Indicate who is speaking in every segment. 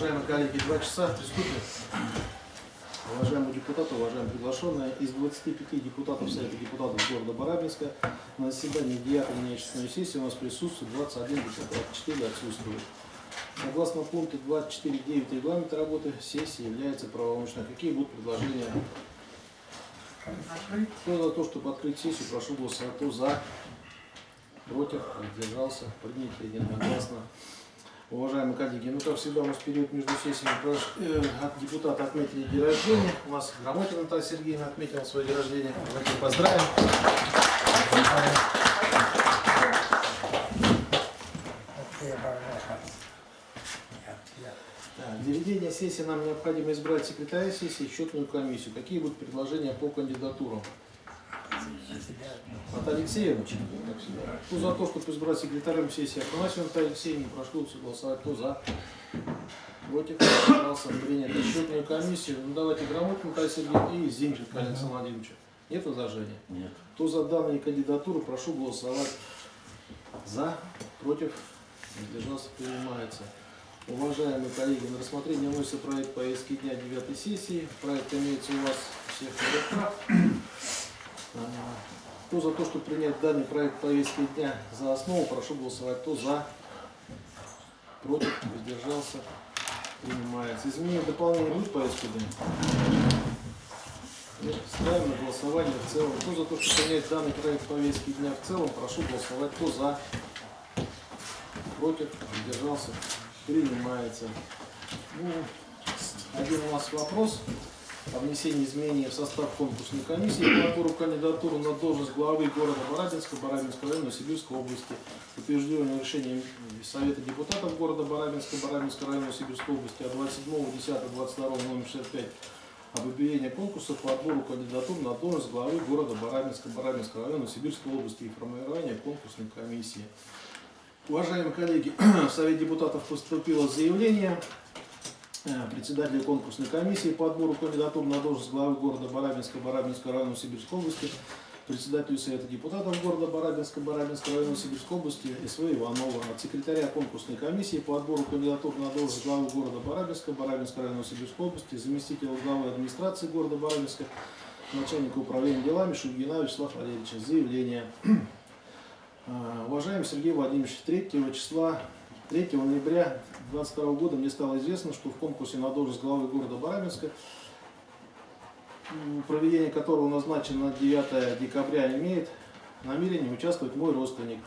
Speaker 1: Уважаемые коллеги, два часа, приступим. Уважаемые депутаты, уважаемые приглашенные, из 25 депутатов Совета депутатов города Барабинска на заседании 9 нечестной сессии у нас присутствует 21 депутат, 4 отсутствуют. Согласно пункту 24.9 регламента работы, сессия является правомочной. Какие будут предложения? Кто за то, чтобы открыть сессию, прошу голосовать. За, против, воздержался, принято единогласно. Уважаемые коллеги, ну как всегда у нас период между сессиями э, от депутата отметили день рождения. У нас Грамотина Наталья Сергеевна отметила свой день рождения. Давайте поздравим. Так, Для ведения сессии нам необходимо избрать секретаря сессии и счетную комиссию. Какие будут предложения по кандидатурам? От Алексеевна? Кто за то, чтобы избрать секретарем сессии Афанасьевну Наталью Алексеевну, прошу голосовать. Кто за? Против? Пожалуйста, принято. Счетную комиссию. Ну давайте грамотно Наталья Сергеевна и Зинченко Александр Владимирович. Нет возражения?
Speaker 2: Нет.
Speaker 1: Кто за данные кандидатуры, прошу голосовать. За, против, воздержался, принимается. Уважаемые коллеги, на рассмотрение вносится проект повестки дня 9 сессии. Проект имеется у вас всех на руках. Кто за то, чтобы принять данный проект повестки дня за основу, прошу голосовать. Кто за, против, воздержался, принимается. Изменения дополнения будут повестки дня? Ставим на голосование в целом. Кто за то, чтобы принять данный проект повестки дня в целом, прошу голосовать. Кто за, против, воздержался, принимается. Ну, один у нас вопрос о внесении изменений в состав конкурсной комиссии по отбору кандидатуру на должность главы города Барабинска, Барабинского района, Сибирской области, утвержденное решением Совета депутатов города Барабинска, Барабинского района, Сибирской области от 27.10.22 номер 65 об объявлении конкурса по отбору кандидатур на должность главы города Барабинска, Барабинского района, Сибирской области и формирования конкурсной комиссии. Уважаемые коллеги, в Совет депутатов поступило заявление председателя конкурсной комиссии по отбору кандидатур на должность главы города Барабинска, Барабинского района Сибирской области, председателю Совета депутатов города Барабинска, Барабинского района Сибирской области СВ Иванова, от секретаря конкурсной комиссии по отбору кандидатур на должность главы города Барабинска, Барабинского района Сибирской области, заместителя главы администрации города Барабинска, начальника управления делами Шульгина Вячеслава Валерьевича. Заявление. А, Уважаемый Сергей Владимирович, 3 числа, 3 ноября 2022 года мне стало известно, что в конкурсе на должность главы города Барабинска, проведение которого назначено на 9 декабря, имеет намерение участвовать мой родственник.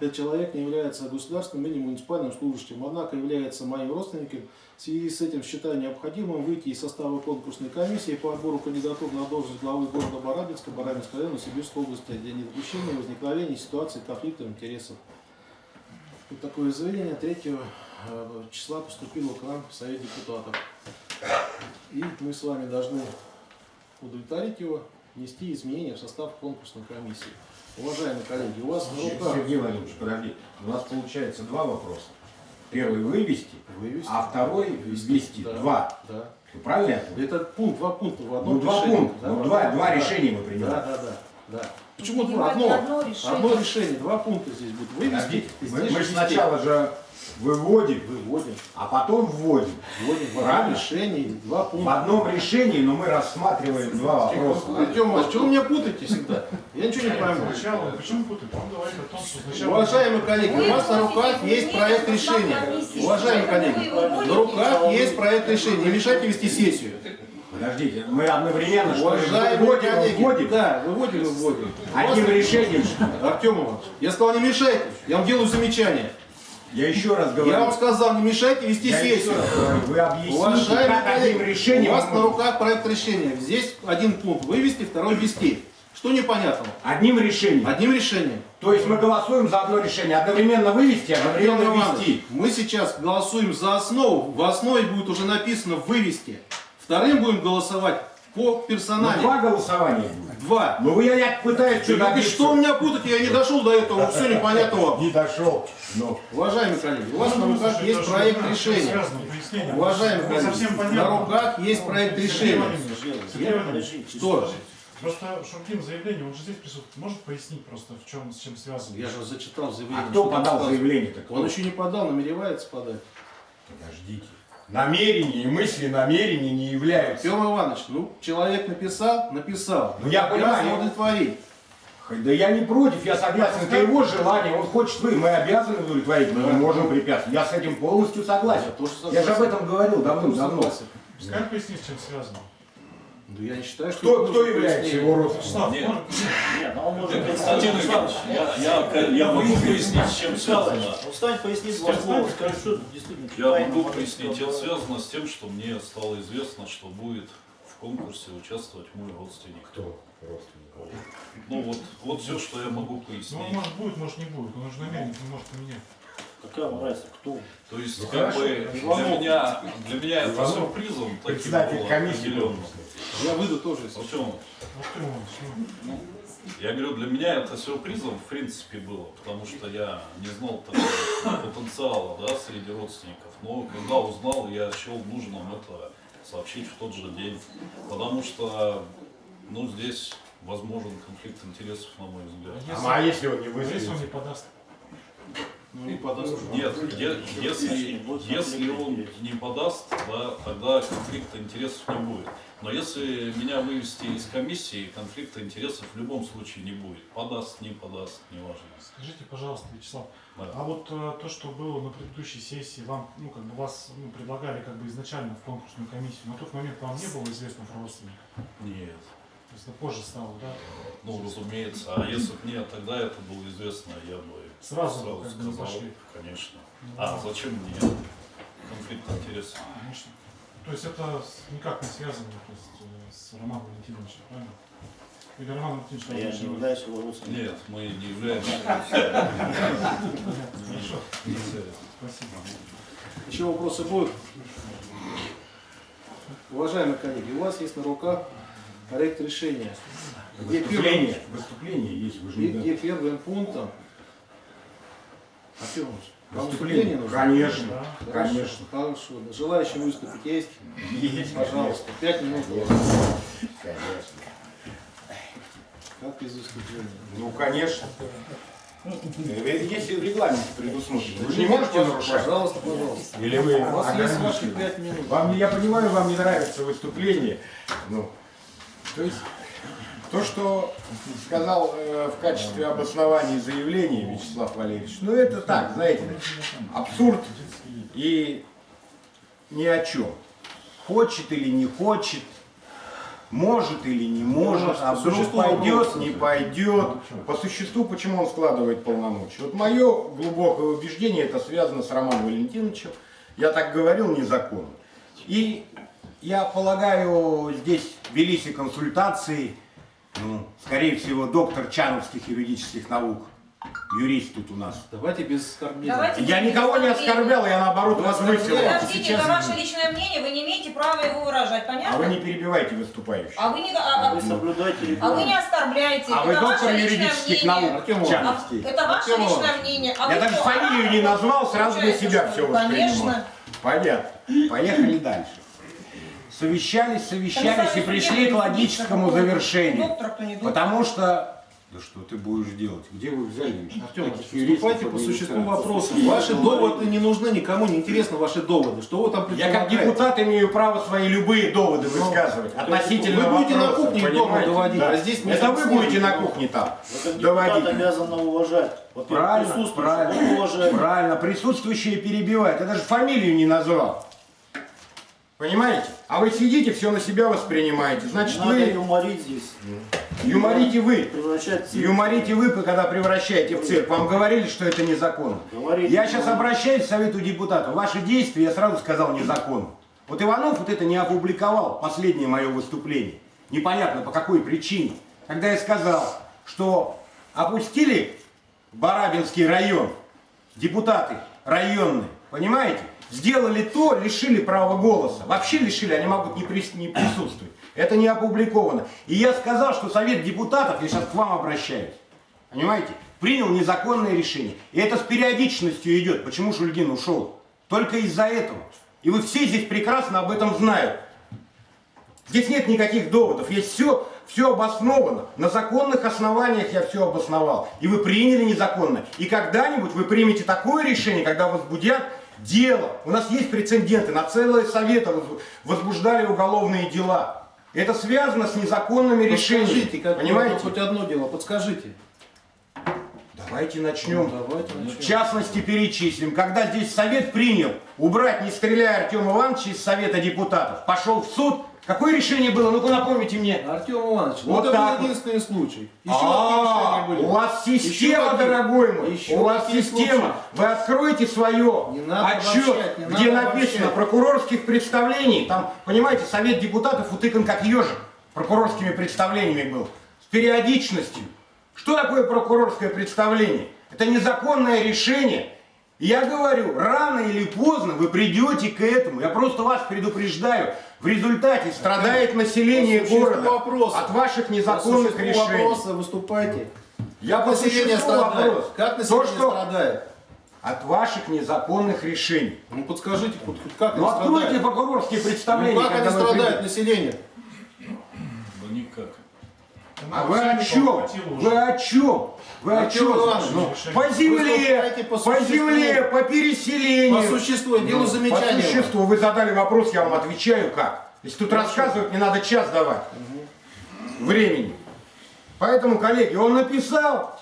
Speaker 1: Этот человек не является государственным или муниципальным служащим, однако является моим родственником. В связи с этим считаю необходимым выйти из состава конкурсной комиссии по отбору кандидатур на должность главы города Барабинска, Барабинского района, Сибирской области для недопущения возникновения ситуации конфликта интересов. Вот такое заявление 3 э, числа поступило к нам в Совет депутатов. И мы с вами должны удовлетворить его, внести изменения в состав конкурсной комиссии. Уважаемые коллеги, у вас на руках
Speaker 2: Сергей Владимирович, подожди. У нас получается два вопроса. Первый вывести,
Speaker 1: вывести.
Speaker 2: а второй ввести.
Speaker 1: Да,
Speaker 2: Два.
Speaker 1: Да.
Speaker 2: Правильно я понял?
Speaker 1: Это пункт, два пункта в одном
Speaker 2: Ну, два
Speaker 1: решении.
Speaker 2: пункта.
Speaker 1: Да,
Speaker 2: Ну,
Speaker 1: в
Speaker 2: два, два
Speaker 1: да.
Speaker 2: решения мы
Speaker 1: Да,
Speaker 2: принимаем.
Speaker 1: да, да, да. Почему два? Одно,
Speaker 3: одно решение.
Speaker 1: одно решение, два пункта здесь будет. Вывести,
Speaker 2: мы,
Speaker 1: здесь
Speaker 2: мы
Speaker 1: же
Speaker 2: сначала же выводим,
Speaker 1: выводим,
Speaker 2: а потом вводим.
Speaker 1: вводим в одном решении два
Speaker 2: В
Speaker 1: пункта.
Speaker 2: одном решении, но мы рассматриваем два вопроса.
Speaker 1: Артем Иванович, что вы меня путаете всегда? Я ничего не пойму.
Speaker 4: Сначала, почему путать? Он говорит о том, что сначала...
Speaker 1: Уважаемые коллеги, у вас на руках есть проект решения. Уважаемые коллеги, на руках есть проект решения. Не мешайте вести сессию.
Speaker 2: Подождите, мы одновременно что
Speaker 1: Уважаемые
Speaker 2: вводим,
Speaker 1: коллеги,
Speaker 2: вводим,
Speaker 1: да, выводим и вводим.
Speaker 2: одним решением. что ли?
Speaker 1: Артем Иванович, я сказал, не мешайте, я вам делаю замечание.
Speaker 2: Я еще раз говорю.
Speaker 1: Я вам сказал, не мешайте вести
Speaker 2: я
Speaker 1: сессию.
Speaker 2: вы объясните,
Speaker 1: Уважаемые
Speaker 2: как одним решением
Speaker 1: у вас на руках проект решения. Здесь один пункт вывести, второй ввести. Что непонятного?
Speaker 2: Одним решением.
Speaker 1: Одним решением.
Speaker 2: То есть мы голосуем за одно решение, одновременно вывести,
Speaker 1: Артем
Speaker 2: одновременно ввести.
Speaker 1: мы сейчас голосуем за основу. В основе будет уже написано вывести. Вторым будем голосовать по
Speaker 2: Ну,
Speaker 1: персонали.
Speaker 2: два голосования будет.
Speaker 1: Два.
Speaker 2: Ну вы я, я пытаюсь что-то
Speaker 1: и
Speaker 2: объяснить.
Speaker 1: что у меня путать? Я не дошел до этого. Все непонятно вам.
Speaker 2: Не дошел. Ну,
Speaker 1: Уважаемые коллеги, у вас на
Speaker 4: Ну,
Speaker 1: руках
Speaker 4: слушай,
Speaker 1: есть проект решения. Уважаемые коллеги, на руках есть проект
Speaker 4: Сергей
Speaker 1: решения. Что?
Speaker 4: Просто Шуркин заявление, он же здесь присутствует. Может пояснить просто, в чем, с чем связано?
Speaker 1: Я же зачитал заявление.
Speaker 2: а кто подал заявление-то?
Speaker 1: Он еще не подал, намеревается подать.
Speaker 2: Подождите. Намерения и мысли намерения не являются.
Speaker 1: Артем Иванович, ну, человек написал, написал.
Speaker 2: Ну, я понимаю.
Speaker 1: Удовлетворить.
Speaker 2: Да я не против, я согласен, это его желание, он хочет вы, мы обязаны удовлетворить, мы не можем препятствовать. Я с этим полностью согласен.
Speaker 1: Я тоже
Speaker 2: Я же об этом говорил давным-давно.
Speaker 4: Пускай пояснит, с чем связано.
Speaker 1: Ну, я не считаю, что...
Speaker 2: Кто, кто является его родственником?
Speaker 3: Нет.
Speaker 5: Нет, ну он может
Speaker 3: Константин Иванович, я, я, я могу пояснить, с чем связано.
Speaker 5: Ну, встань, поясни два слова, скажи, что действительно
Speaker 3: Я могу пояснить, это связано с тем, что мне стало известно, что будет в конкурсе участвовать мой родственник.
Speaker 2: Кто родственник?
Speaker 3: Ну вот, вот все, что я могу
Speaker 4: ну,
Speaker 3: пояснить.
Speaker 4: может будет, может не будет. Он же намеренно не может поменять.
Speaker 5: Какая разница, кто?
Speaker 3: То есть,
Speaker 2: Ну,
Speaker 3: как
Speaker 2: хорошо.
Speaker 3: бы для меня, для меня это сюрпризом таким
Speaker 2: Председатель
Speaker 3: было.
Speaker 1: Я выйду тоже, если
Speaker 4: ну,
Speaker 3: Я говорю, для меня это сюрпризом в принципе было, потому что я не знал такого потенциала да, среди родственников. Но когда узнал, я счел нужным это сообщить в тот же день. Потому что ну, здесь возможен конфликт интересов, на мой взгляд.
Speaker 4: если,
Speaker 2: А если он не
Speaker 4: а если он не подаст?
Speaker 1: Ну, не подаст.
Speaker 3: Нет, е- если, если он не подаст, да, тогда конфликта интересов не будет. Но если меня вывести из комиссии, конфликта интересов в любом случае не будет. Подаст, не подаст, неважно.
Speaker 4: Скажите, пожалуйста, Вячеслав,
Speaker 3: Да.
Speaker 4: а вот э, то, что было на предыдущей сессии, вам, ну, как бы вас ну, предлагали как бы изначально в конкурсную комиссию, на тот момент вам не было известно про родственника?
Speaker 3: Нет.
Speaker 4: То есть это позже стало, да?
Speaker 3: Ну, разумеется. А если бы мне тогда это было известно, я бы
Speaker 4: Сразу,
Speaker 3: сразу
Speaker 4: как
Speaker 3: сказал,
Speaker 4: пошли.
Speaker 3: конечно.
Speaker 4: Ну,
Speaker 3: А зачем мне конфликт интересов?
Speaker 4: Конечно. То есть это никак не связано то есть, э, с Романом Валентиновичем, правильно? Или Роман Валентинович
Speaker 5: А Я не являюсь его родственником.
Speaker 3: Нет, мы не являемся.
Speaker 4: Хорошо, спасибо.
Speaker 1: Еще вопросы будут? Уважаемые коллеги, у вас есть на руках проект решения, где первым,
Speaker 2: Выступление, выступление есть, вы же
Speaker 1: где,
Speaker 2: не
Speaker 1: где первым пунктом... Артем, вам выступление
Speaker 2: Выступление,
Speaker 1: нужно?
Speaker 2: конечно,
Speaker 4: Да.
Speaker 1: Хорошо,
Speaker 2: конечно.
Speaker 1: Хорошо. Желающие выступить есть?
Speaker 2: Есть,
Speaker 1: Пожалуйста, пять минут.
Speaker 2: Конечно.
Speaker 1: Как без выступления?
Speaker 2: Ну, конечно. Э, Если в регламенте предусмотрено, вы же не можете нарушать.
Speaker 1: Пожалуйста, пожалуйста.
Speaker 2: Или вы
Speaker 1: У вас есть ваши пять минут.
Speaker 2: Вам, я понимаю, вам не нравится выступление. Ну, то есть, то, что сказал э, в качестве обоснования заявления Вячеслав Валерьевич, ну это так, знаете, абсурд и ни о чем. Хочет или не хочет, может или не может,
Speaker 1: Пожалуйста,
Speaker 2: а вдруг пойдет, не пойдет. По существу, почему он складывает полномочия? Вот мое глубокое убеждение, это связано с Романом Валентиновичем. Я так говорил незаконно. И я полагаю, здесь велись и консультации, ну, скорее всего, доктор Чановских юридических наук, юрист тут у нас.
Speaker 1: Давайте без оскорблений.
Speaker 6: Давайте
Speaker 2: Я никого не оскорблял, я наоборот возвысил.
Speaker 6: Подождите, это ваше личное мнение, вы не имеете права его выражать,
Speaker 2: А
Speaker 6: понятно?
Speaker 2: вы не перебивайте выступающих.
Speaker 6: А вы не, а, а-
Speaker 5: Вы соблюдайте
Speaker 6: а вы не оскорбляете.
Speaker 2: А вы
Speaker 6: это
Speaker 2: доктор
Speaker 6: ваше личное
Speaker 2: юридических
Speaker 6: мнение.
Speaker 2: наук,
Speaker 1: Артем
Speaker 6: А,
Speaker 2: Чановский.
Speaker 6: это ваше
Speaker 1: Артем
Speaker 6: личное мнение. А
Speaker 2: Я
Speaker 6: вы
Speaker 2: даже фамилию не назвал, сразу для себя все воспринимал.
Speaker 6: Конечно.
Speaker 2: Понятно. Поехали дальше. Совещались, совещались и пришли к логическому завершению. Потому что... Да что ты будешь делать? Где вы взяли?
Speaker 1: Артем, по существу вопроса. Ваши доводы не нужны, никому не интересны ваши доводы. Что вы там
Speaker 2: Я как депутат имею право свои любые доводы высказывать относительно
Speaker 1: вы будете на
Speaker 2: вопроса,
Speaker 1: кухне дома доводить,
Speaker 2: Да.
Speaker 1: а здесь не
Speaker 2: Это вы будете на кухне там
Speaker 5: как депутат
Speaker 2: доводить.
Speaker 5: обязаны уважать. Во-первых,
Speaker 2: Правильно, правильно, правильно. Присутствующие перебивают. Я даже фамилию не назвал. Понимаете? А вы сидите, все на себя воспринимаете. Значит,
Speaker 5: надо
Speaker 2: вы
Speaker 5: юморить здесь.
Speaker 2: юморите вы. Юморите вы, когда превращаете в цирк. Вам говорили, что это незаконно.
Speaker 5: Говорите,
Speaker 2: Я сейчас обращаюсь к Совету депутатов. Ваши действия, я сразу сказал, незаконно. Вот Иванов вот это не опубликовал, последнее мое выступление. Непонятно по какой причине. Когда я сказал, что опустили Барабинский район, депутаты районные, понимаете? Сделали то, лишили права голоса. Вообще лишили, они могут не, прис- не присутствовать. Это не опубликовано. И я сказал, что Совет депутатов, я сейчас к вам обращаюсь, понимаете, принял незаконное решение. И это с периодичностью идет. Почему Шульгин ушел? Только из-за этого. И вы все здесь прекрасно об этом знают. Здесь нет никаких доводов, есть все, все обосновано. На законных основаниях я все обосновал. И вы приняли незаконно. И когда-нибудь вы примете такое решение, когда возбудят дело. У нас есть прецеденты, на целые советы воз- возбуждали уголовные дела. Это связано с незаконными решениями.
Speaker 1: Подскажите, как
Speaker 2: Понимаете?
Speaker 1: хоть одно дело, подскажите.
Speaker 2: Давайте начнем.
Speaker 1: Ну, давайте
Speaker 2: В
Speaker 1: начнем.
Speaker 2: частности, перечислим. Когда здесь совет принял убрать, не стреляя Артема Ивановича из Совета депутатов, пошел в суд, какое решение было? Ну-ка напомните мне.
Speaker 1: Артем Иванович, ну
Speaker 2: Вот
Speaker 1: это был единственный случай. Еще
Speaker 2: А,
Speaker 1: были?
Speaker 2: у вас система, дорогой мой.
Speaker 1: Еще
Speaker 2: у вас система. Вы откройте свое отчет, где написано прокурорских представлений. Там, понимаете, совет депутатов утыкан как ежик. Прокурорскими представлениями был. С периодичностью. Что такое прокурорское представление? Это незаконное решение. Я говорю, рано или поздно вы придете к этому. Я просто вас предупреждаю. В результате страдает население
Speaker 1: По
Speaker 2: города
Speaker 1: вопроса.
Speaker 2: от ваших
Speaker 1: По
Speaker 2: незаконных
Speaker 1: существу
Speaker 2: решений.
Speaker 1: вопроса выступайте.
Speaker 2: Я по
Speaker 1: население страдает?
Speaker 2: вопрос.
Speaker 1: Как
Speaker 2: То,
Speaker 1: население
Speaker 2: что
Speaker 1: страдает?
Speaker 2: от ваших незаконных решений.
Speaker 1: Ну подскажите, как
Speaker 2: Ну откройте прокурорские
Speaker 1: Ну,
Speaker 2: представления.
Speaker 1: как они страдают, население?
Speaker 2: А вы о чем? Вы о чем? Вы о чем? Ну, по земле,
Speaker 1: по
Speaker 2: по земле, по переселению.
Speaker 1: По существу, я делаю
Speaker 2: Ну,
Speaker 1: замечание.
Speaker 2: По существу, вы задали вопрос, я вам отвечаю как. Если тут рассказывать, мне надо час давать времени. Поэтому, коллеги, он написал,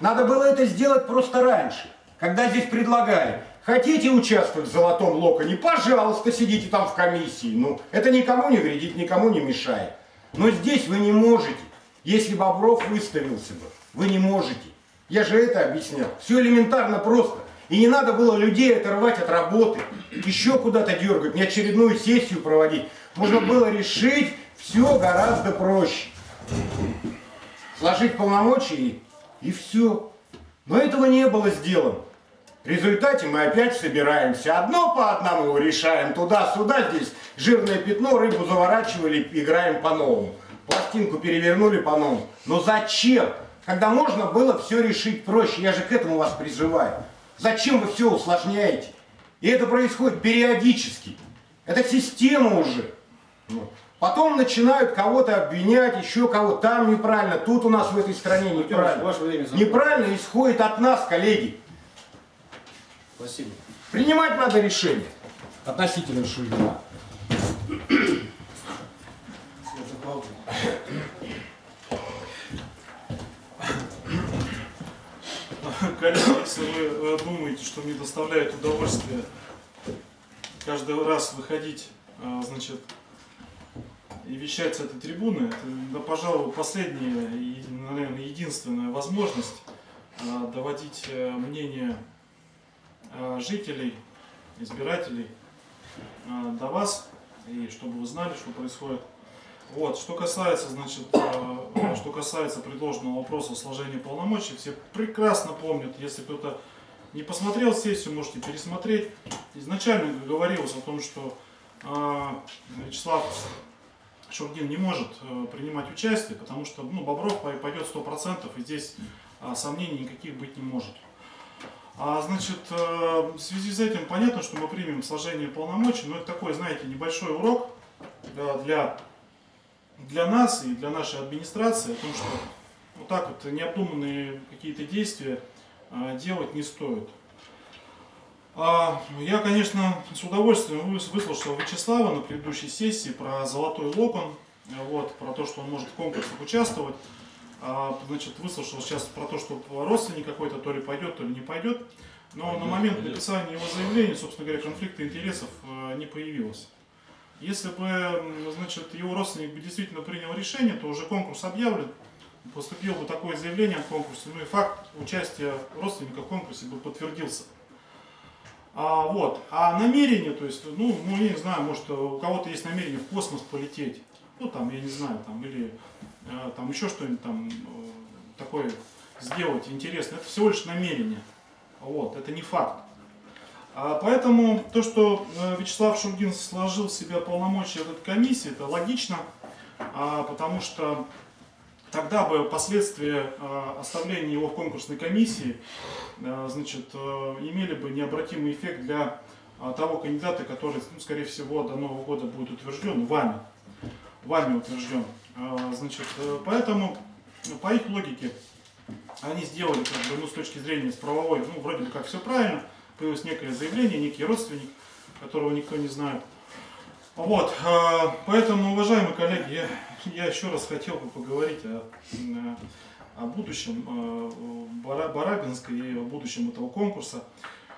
Speaker 2: надо было это сделать просто раньше, когда здесь предлагали. Хотите участвовать в золотом локоне? Пожалуйста, сидите там в комиссии. Ну, это никому не вредит, никому не мешает. Но здесь вы не можете. Если Бобров выставился бы, вы не можете. Я же это объяснял. Все элементарно просто. И не надо было людей оторвать от работы, еще куда-то дергать, не очередную сессию проводить. Можно было решить все гораздо проще. Сложить полномочия и, и все. Но этого не было сделано. В результате мы опять собираемся. Одно по одному решаем. Туда-сюда, здесь жирное пятно, рыбу заворачивали, играем по-новому. Пластинку перевернули по-новому. Но зачем? Когда можно было все решить проще. Я же к этому вас призываю. Зачем вы все усложняете? И это происходит периодически. Это система уже. Потом начинают кого-то обвинять, еще кого там неправильно, тут у нас в этой стране неправильно.
Speaker 1: ваше время.
Speaker 2: Неправильно исходит от нас, коллеги.
Speaker 1: Спасибо.
Speaker 2: Принимать надо решение относительно Шульгина.
Speaker 4: Коллеги, если вы думаете, что мне доставляет удовольствие каждый раз выходить, э, значит, и вещать с этой трибуны, это, да, пожалуй, последняя и, наверное, единственная возможность э, доводить э, мнение э, жителей, избирателей до вас, и чтобы вы знали, что происходит. Вот, что касается, значит, э, что касается предложенного вопроса сложения полномочий, все прекрасно помнят, если кто-то не посмотрел сессию, можете пересмотреть. Изначально говорилось о том, что э, Вячеслав Шургин не может э, принимать участие, потому что ну, Бобров пой- пойдет 100%, и здесь э, сомнений никаких быть не может. А, значит, э, в связи с этим понятно, что мы примем сложение полномочий, но это такой, знаете, небольшой урок для, для нас и для нашей администрации о том, что вот так вот необдуманные какие-то действия э, делать не стоит. А, Я, конечно, с удовольствием выс- выслушал Вячеслава на предыдущей сессии про золотой локон, э, вот, про то, что он может в конкурсах участвовать. А, Значит, выслушал сейчас про то, что родственник какой-то то ли пойдет, то ли не пойдет. Но на
Speaker 3: Пойдет,
Speaker 4: момент
Speaker 3: пойдет.
Speaker 4: написания его заявления, собственно говоря, конфликта интересов э, не появилось. Если бы, значит, его родственник бы действительно принял решение, то уже конкурс объявлен, поступило бы такое заявление о конкурсе, ну и факт участия родственника в конкурсе бы подтвердился. А, вот. а намерение, то есть, ну, ну, я не знаю, может, у кого-то есть намерение в космос полететь, ну, там, я не знаю, там, или э, там еще что-нибудь там э, такое сделать интересное, это всего лишь намерение, вот, это не факт. А поэтому то, что э, Вячеслав Шургин сложил в себя полномочия этой комиссии, это логично, а, потому что тогда бы последствия э, оставления его в конкурсной комиссии э, значит, э, имели бы необратимый эффект для того кандидата, который, ну, скорее всего, до Нового года будет утвержден вами, вами утвержден. Значит, поэтому э, по их логике они сделали, как бы, ну, с точки зрения с правовой, ну, вроде бы как все правильно, появилось некое заявление, некий родственник, которого никто не знает. Вот, а, поэтому, уважаемые коллеги, я, я еще раз хотел бы поговорить о, м, о будущем э, Бара- Барабинска и о будущем этого конкурса.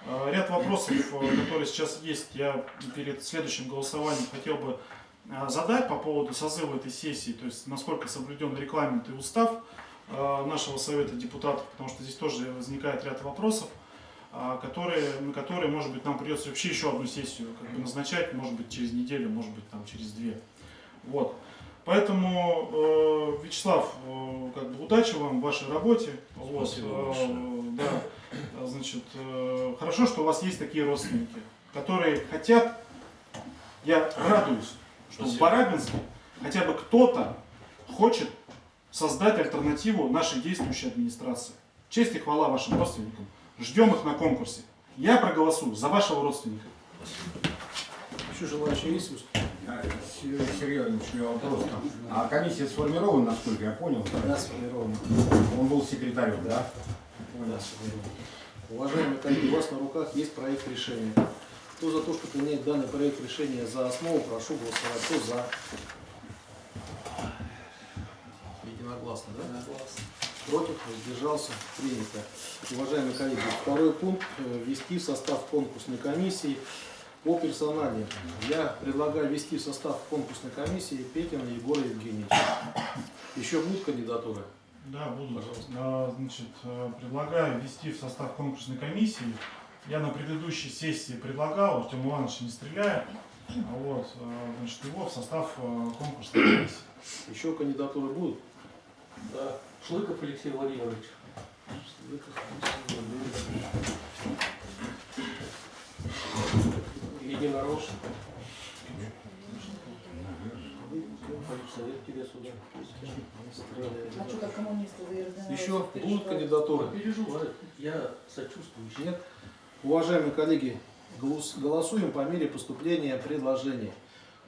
Speaker 4: А, Ряд вопросов, э, которые сейчас есть, я перед следующим голосованием хотел бы э, задать по поводу созыва этой сессии, то есть насколько соблюден регламент и устав э, нашего Совета депутатов, потому что здесь тоже возникает ряд вопросов, которые, на которые, может быть, нам придется вообще еще одну сессию как бы назначать, может быть, через неделю, может быть, там через две. Вот. Поэтому, э, Вячеслав, э, как бы удачи вам в вашей работе. Вот,
Speaker 3: Спасибо
Speaker 4: э,
Speaker 3: большое.
Speaker 4: да, А, значит, э, хорошо, что у вас есть такие родственники, которые хотят, я радуюсь, что в
Speaker 3: Спасибо.
Speaker 4: Барабинске хотя бы кто-то хочет создать альтернативу нашей действующей администрации. Честь и хвала вашим родственникам. Ждем их на конкурсе. Я проголосую за вашего родственника.
Speaker 1: Еще желающие есть выступить?
Speaker 2: Серьезный вопрос. там. А комиссия сформирована, насколько я понял?
Speaker 1: Да, сформировано.
Speaker 2: Он был секретарем, да?
Speaker 1: Да, сформировано. Уважаемые коллеги, у вас на руках есть проект решения. Кто за то, чтобы принять данный проект решения за основу, прошу голосовать. Кто за? Единогласно, да? Против, воздержался, принято. Уважаемые коллеги, второй пункт э, ввести в состав конкурсной комиссии по персонале. Я предлагаю ввести в состав конкурсной комиссии Петина Егора Евгеньевича. Еще будут кандидатуры?
Speaker 4: Да, буду. А, Значит, э, предлагаю ввести в состав конкурсной комиссии. Я на предыдущей сессии предлагал, Артем Иванович не стреляет, вот, э, значит, его в состав конкурсной комиссии.
Speaker 1: Еще кандидатуры будут?
Speaker 7: Да. Шлыков Алексей Владимирович. Единорос. Совет тебе сюда.
Speaker 6: А что, как коммунисты
Speaker 1: Еще будут кандидатуры?
Speaker 7: Переживают. Я сочувствующий.
Speaker 1: Нет? Уважаемые коллеги, голос- голосуем по мере поступления предложений.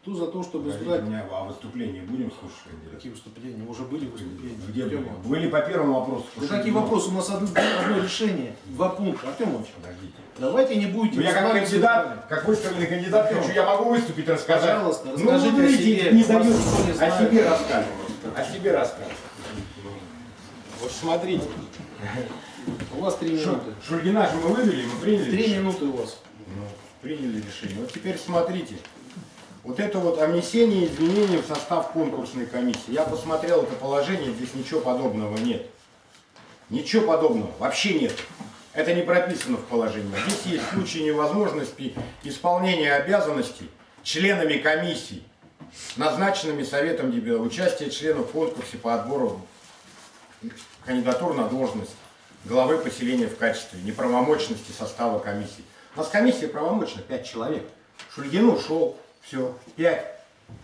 Speaker 1: Кто за то, чтобы избрать...
Speaker 2: у меня о выступлении будем слушать кандидата?
Speaker 1: Какие выступления? Уже были выступления.
Speaker 2: Где были? Были по первому вопросу.
Speaker 1: Да какие вопросы? У нас одно, одно решение, два пункта. Артем Иванович,
Speaker 2: Подождите.
Speaker 1: давайте не будете...
Speaker 2: Ну, я как кандидат, как выставленный кандидат,
Speaker 1: Артем,
Speaker 2: хочу, я могу выступить, рассказать.
Speaker 1: пожалуйста,
Speaker 2: Ну,
Speaker 1: расскажите
Speaker 2: вы
Speaker 1: о себе.
Speaker 2: Не
Speaker 1: никто не
Speaker 2: о себе рассказывать. О себе рассказывать. Вот смотрите.
Speaker 1: У вас три
Speaker 2: Шу-
Speaker 1: минуты.
Speaker 2: Шульгина же мы вывели, мы приняли
Speaker 1: Три минуты у вас.
Speaker 2: Ну, приняли решение. Вот теперь смотрите. Вот это вот о внесении изменений в состав конкурсной комиссии. Я посмотрел это положение, здесь ничего подобного нет. Ничего подобного, вообще нет. Это не прописано в положении. Здесь есть случаи невозможности исполнения обязанностей членами комиссии, назначенными Советом депутатов, участие членов в конкурсе по отбору кандидатур на должность главы поселения в качестве неправомочности состава комиссии. У нас комиссия правомочна 5 человек. Шульгин ушел, все, 5.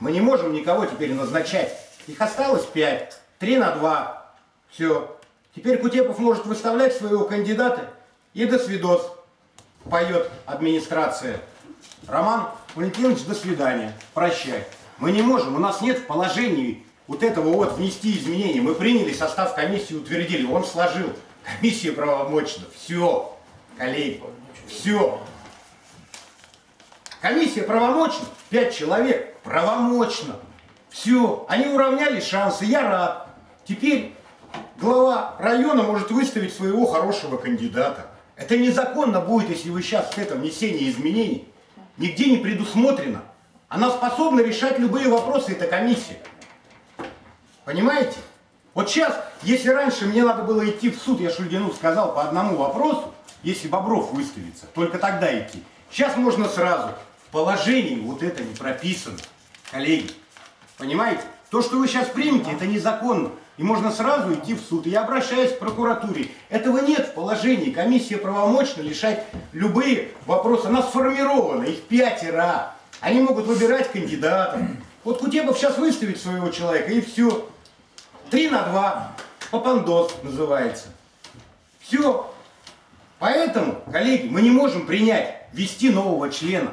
Speaker 2: Мы не можем никого теперь назначать. Их осталось 5, 3 на 2. Все. Теперь Кутепов может выставлять своего кандидата и до свидос. Поет администрация. Роман Валентинович, до свидания. Прощай. Мы не можем, у нас нет в положении вот этого вот внести изменения. Мы приняли состав комиссии, утвердили, он сложил. Комиссия правомочна. Все, коллеги, все. Комиссия правомочна, пять человек, правомочно. Все, они уравняли шансы, я рад. Теперь глава района может выставить своего хорошего кандидата. Это незаконно будет, если вы сейчас в этом внесении изменений. Нигде не предусмотрено. Она способна решать любые вопросы, эта комиссия. Понимаете? Вот сейчас, если раньше мне надо было идти в суд, я Шульгину сказал по одному вопросу, если Бобров выставится, только тогда идти. Сейчас можно сразу. Положении вот это не прописано. Коллеги, понимаете? То, что вы сейчас примете, это незаконно. И можно сразу идти в суд. И я обращаюсь к прокуратуре. Этого нет в положении. Комиссия правомочна решать любые вопросы. Она сформирована, их пятеро. Они могут выбирать кандидатов. Вот Кутепов сейчас выставит своего человека, и все. Три на два. Папандос называется. Все. Поэтому, коллеги, мы не можем принять, ввести нового члена.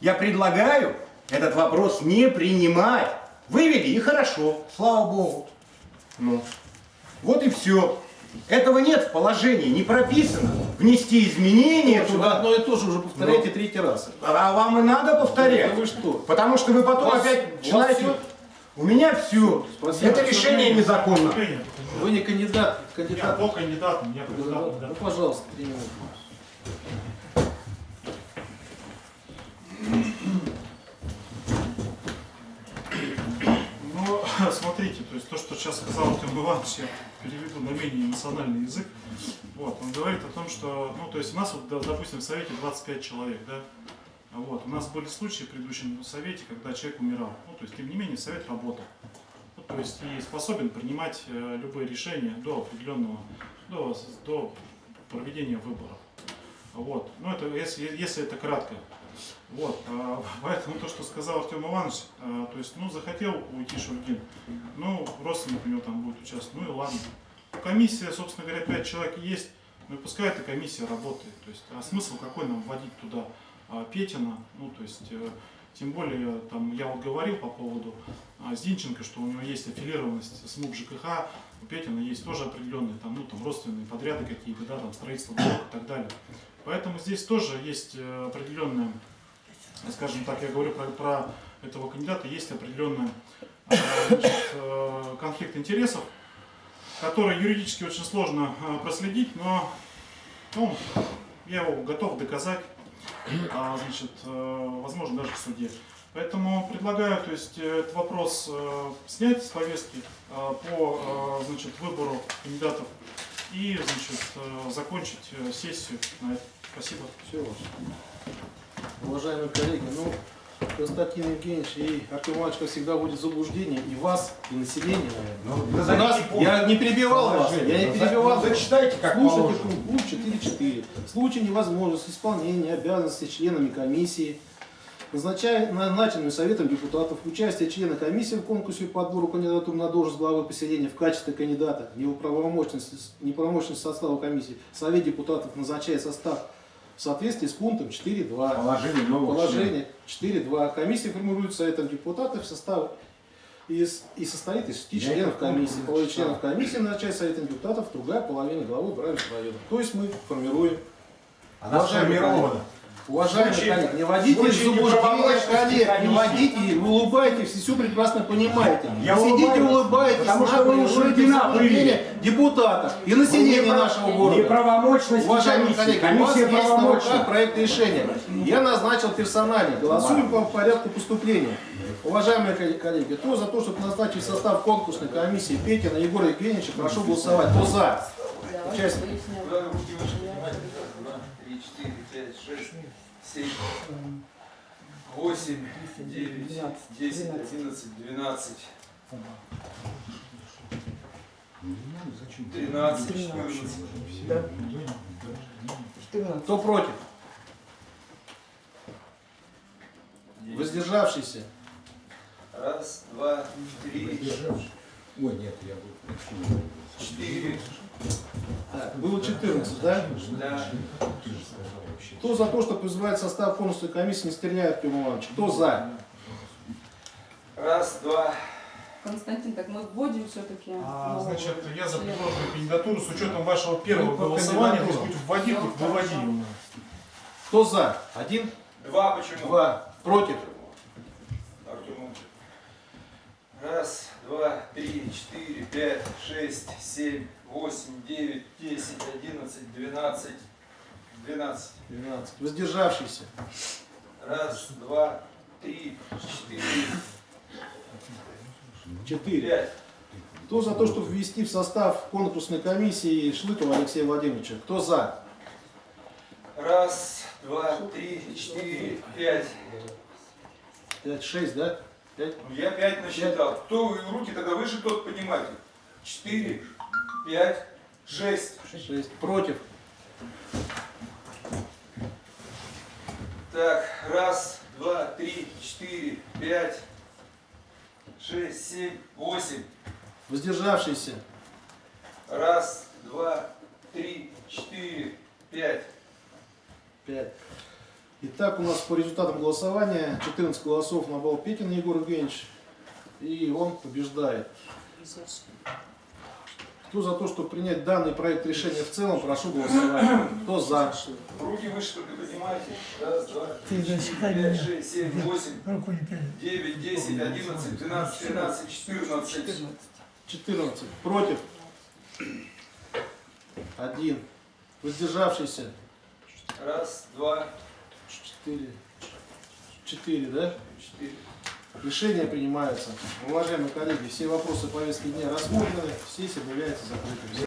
Speaker 2: Я предлагаю этот вопрос не принимать. Вывели и хорошо, слава богу. Ну, вот и все. Этого нет в положении, не прописано. Внести изменения
Speaker 1: Вы
Speaker 2: туда.
Speaker 1: одно и то же уже повторяете третий раз.
Speaker 2: А вам и надо повторять.
Speaker 1: Да вы что?
Speaker 2: Потому что вы потом
Speaker 1: вас-
Speaker 2: опять
Speaker 1: вас
Speaker 2: начинаете... У меня все.
Speaker 1: Спасибо.
Speaker 2: Это решение незаконно.
Speaker 1: Вы не кандидат.
Speaker 4: Я
Speaker 1: Кандидат.
Speaker 4: по кандидатам, я
Speaker 1: Ну,
Speaker 4: кандидат, да.
Speaker 1: пожалуйста, три минуты.
Speaker 4: Ну, смотрите, то есть то, что сейчас сказал Артем Иванович, я переведу на менее национальный язык. Вот, он говорит о том, что, ну, то есть у нас, вот, допустим, в Совете 25 человек, да, вот, у нас были случаи в предыдущем Совете, когда человек умирал, ну, то есть, тем не менее, Совет работал. Ну, то есть, и способен принимать э, любые решения до определенного, до, до проведения выборов. Вот, ну, это если, если это кратко. Вот, а, поэтому то, что сказал Артем Иванович, а, то есть, ну, захотел уйти Шульгин, ну, родственник у него там будет участвовать, ну и ладно. Комиссия, собственно говоря, 5 человек есть, ну и пускай эта комиссия работает. То есть, а смысл какой нам вводить туда а, Петина, ну, то есть, э, тем более, там, я вот говорил по поводу Зинченко, что у него есть аффилированность с МУК ЖКХ, Петина есть тоже определенные там, ну, там, родственные подряды какие-то, да, там, строительство блока и так далее. Поэтому здесь тоже есть э, определенная скажем так, я говорю про, про этого кандидата, есть определенный э, значит, э, конфликт интересов, который юридически очень сложно проследить, но ну, я его готов доказать, а, значит, возможно, даже в суде. Поэтому предлагаю то есть, э, этот вопрос э, снять с повестки э, по значит, выбору кандидатов и значит, закончить сессию на этом. Спасибо.
Speaker 1: Все. Уважаемые коллеги, ну, Константин Евгеньевич и Артем Иванович, как всегда, в заблуждение и вас, и население, наверное. У нас, я не перебивал вас, я не перебивал.
Speaker 2: Зачитайте, как
Speaker 1: Слушайте
Speaker 2: положено.
Speaker 1: пункт 4.4. В случае невозможности исполнения обязанностей членами комиссии, назначенными Советом депутатов, участие члена комиссии в конкурсе по отбору кандидатур на должность главы поселения в качестве кандидата, неправомощности, неправомощности состава комиссии, Совет депутатов назначает состав в соответствии с пунктом 4.2.
Speaker 2: Положение нового
Speaker 1: Положение 4.2. Комиссия формируется Советом депутатов в состав из, и состоит из шести
Speaker 2: Я
Speaker 1: членов
Speaker 2: это помню.
Speaker 1: комиссии. Половина членов комиссии назначает Советом депутатов, другая половина главы Бравинского района. То есть мы формируем.
Speaker 2: Она сформирована.
Speaker 1: Уважаемые
Speaker 2: Случае-
Speaker 1: коллеги, не вводите в
Speaker 2: случае
Speaker 1: заблуждение
Speaker 2: неправомочности
Speaker 1: коллег, не вводите, вы улыбаетесь, все прекрасно понимаете.
Speaker 2: Я
Speaker 1: сидите,
Speaker 2: улыбаюсь,
Speaker 1: улыбаетесь,
Speaker 2: потому что
Speaker 1: нагло
Speaker 2: вы у
Speaker 1: вводите в
Speaker 2: Шульгина
Speaker 1: заблуждение депутатов и населения нашего города.
Speaker 2: Неправомочности
Speaker 1: Уважаемые
Speaker 2: комиссии.
Speaker 1: коллеги, у вас
Speaker 2: Комиссия
Speaker 1: есть на руках проект решения. Я назначил персонально. Голосуем по порядку поступления. Уважаемые коллеги, кто за то, чтобы назначить состав конкурсной комиссии Петина Егора Евгеньевича, прошу голосовать. Кто за? Участники.
Speaker 8: три, четыре, пять, шесть, семь, восемь, девять, десять, одиннадцать, двенадцать, тринадцать, четырнадцать.
Speaker 1: Кто против? Воздержавшийся.
Speaker 8: Раз, два, три,
Speaker 2: Ой, нет, я буду.
Speaker 8: четыре.
Speaker 1: Так, было 14, да?
Speaker 8: Да.
Speaker 1: Кто за то, что призывает состав конкурсной комиссии, не стреляет Артем Иванович? Кто за?
Speaker 8: Раз, два.
Speaker 9: Константин, так мы вводим все-таки.
Speaker 4: А, значит, я за предложенную кандидатуру с учетом вашего первого
Speaker 1: Ну,
Speaker 4: голосования,
Speaker 1: кандидатурам.
Speaker 4: хоть вводи, хоть выводи.
Speaker 1: Кто за? Один?
Speaker 8: Два почему?
Speaker 1: Два. Против?
Speaker 8: Артем. Раз, два, три, четыре, пять, шесть, семь, восемь, девять, десять, одиннадцать, двенадцать, двенадцать.
Speaker 1: 12. Воздержавшийся.
Speaker 8: Раз, два, три, четыре,
Speaker 1: 4.
Speaker 8: пять.
Speaker 1: Кто за то, чтобы ввести в состав конкурсной комиссии Шлыкова Алексея Владимировича? Кто за?
Speaker 8: Раз, два, три, четыре, пять.
Speaker 1: 5, 6, да? 5.
Speaker 8: Ну, Я пять насчитал. Кто руки тогда выше, тот поднимайте. Четыре, пять, шесть.
Speaker 1: 6. Против.
Speaker 8: Так, раз, два, три, четыре, пять, шесть, семь, восемь.
Speaker 1: Воздержавшийся.
Speaker 8: Раз, два, три, четыре, пять.
Speaker 1: 5. Итак, у нас по результатам голосования 14 голосов на балл Петин Егор Евгеньевич. И он побеждает. Кто за то, чтобы принять данный проект решения в целом, прошу голосовать. Кто за?
Speaker 8: Руки выше только поднимайте. Раз, два, пять, шесть, семь, восемь, девять, десять, одиннадцать, двенадцать, тринадцать, четырнадцать.
Speaker 1: 14. Против? Один. Воздержавшийся?
Speaker 8: Раз, два,
Speaker 1: Четыре. Четыре, да?
Speaker 8: четыре.
Speaker 1: Решение принимается. Уважаемые коллеги, все вопросы повестки дня рассмотрены, сессия объявляется закрытой.